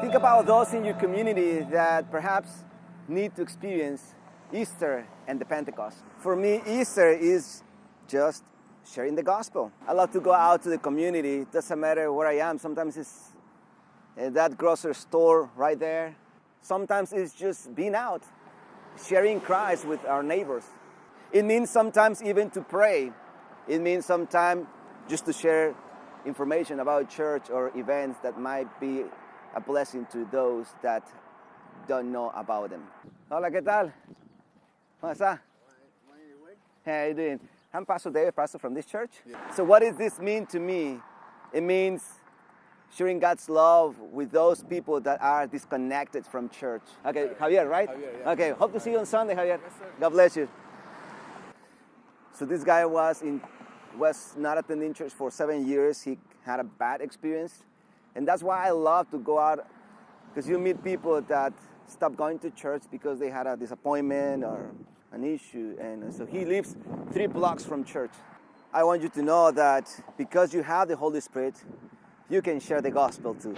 Think about those in your community that perhaps need to experience Easter and the Pentecost. For me, Easter is just sharing the gospel. I love to go out to the community. It doesn't matter where I am. Sometimes it's at that grocery store right there. Sometimes it's just being out, sharing Christ with our neighbors. It means sometimes even to pray. It means sometimes just to share information about church or events that might be a blessing to those that don't know about them. Hola, ¿qué tal? ¿Cómo está? How are you doing? I'm Pastor David, pastor from this church. So what does this mean to me? It means sharing God's love with those people that are disconnected from church. Okay, Javier, right? Javier, yeah. Okay, hope to see you on Sunday, Javier. God bless you. So this guy was in was not attending church for seven years. He had a bad experience, and that's why I love to go out because you meet people that stop going to church because they had a disappointment or an issue, and so he lives three blocks from church. I want you to know that because you have the Holy Spirit, you can share the gospel too.